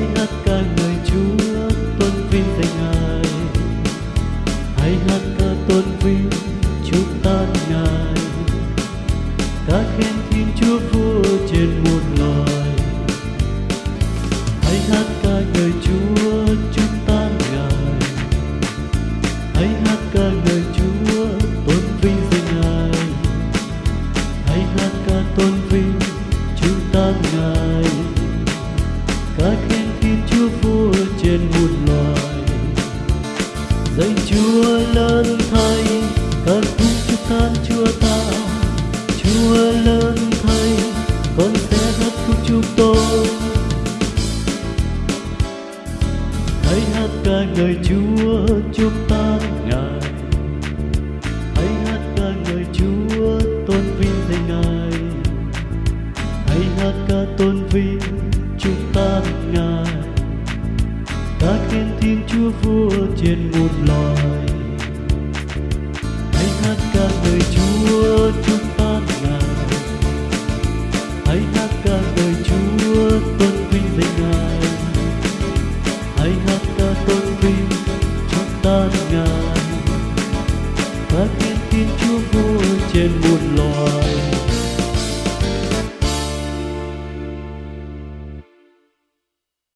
hãy hát ca người Chúa, tôn vinh danh Ngài hãy hát ca tôn vinh chúc ta Ngài ca khen Thiên Chúa vua trên muôn đời. Dạy Chúa lớn thay Con cũng chúc than Chúa ta. Chúa lớn thay, Con sẽ hát khúc chúc tôi Hãy hát ca ngợi Chúa chúc than Ngài. Hãy hát ca ngợi Chúa tôn vinh danh Ngài. Hãy hát ca tôn vinh chúc than Ngài. Ta khen Thiên Chúa vua trên muôn Chúa chúng ta ngài hãy hát ca ngợi Chúa, tôn vinh danh ngài. Hãy hát ca tôn vinh chúc ta ngài. Ta khen thiên Chúa vua trên muôn loài.